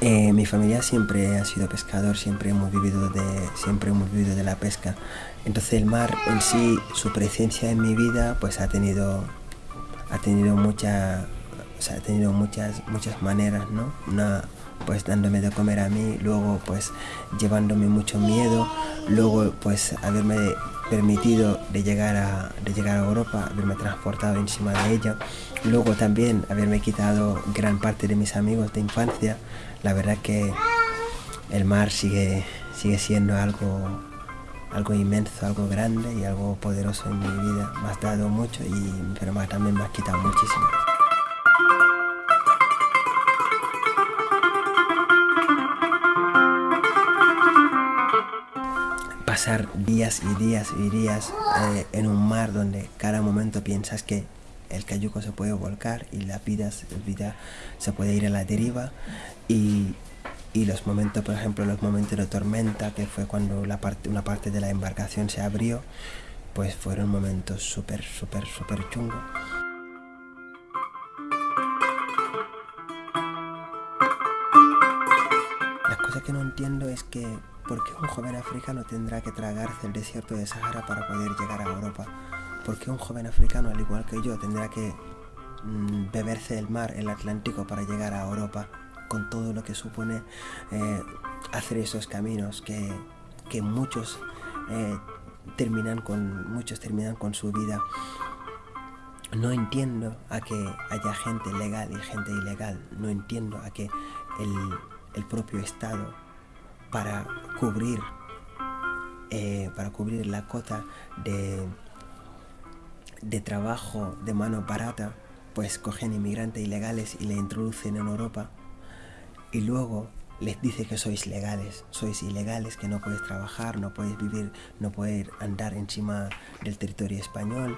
Eh, mi familia siempre ha sido pescador, siempre hemos vivido de, siempre hemos vivido de la pesca. Entonces el mar en sí, su presencia en mi vida, pues ha tenido, ha tenido mucha, ha tenido muchas, muchas maneras, ¿no? Una, pues dándome de comer a mí, luego pues llevándome mucho miedo, luego pues haberme permitido de llegar a, de llegar a Europa, haberme transportado encima de ella, luego también haberme quitado gran parte de mis amigos de infancia, la verdad que el mar sigue, sigue siendo algo, algo inmenso, algo grande y algo poderoso en mi vida, me ha dado mucho, y, pero también me ha quitado muchísimo. Pasar días y días y días eh, en un mar donde cada momento piensas que el cayuco se puede volcar y la vida, vida se puede ir a la deriva y, y, los momentos, por ejemplo, los momentos de tormenta, que fue cuando la parte, una parte de la embarcación se abrió, pues fueron momentos súper, súper, súper chungos. La cosa que no entiendo es que ¿Por qué un joven africano tendrá que tragarse el desierto de Sahara para poder llegar a Europa? ¿Por qué un joven africano, al igual que yo, tendrá que mm, beberse el mar, el Atlántico, para llegar a Europa? Con todo lo que supone eh, hacer esos caminos que, muchos, eh, terminan con, muchos terminan con su vida. No entiendo a que haya gente legal y gente ilegal. No entiendo a que el, el propio Estado para cubrir, eh, para cubrir la cota de, de trabajo de mano barata, pues cogen inmigrantes ilegales y le introducen en Europa y luego les dice que sois legales, sois ilegales, que no podéis trabajar, no podéis vivir, no podéis andar encima del territorio español.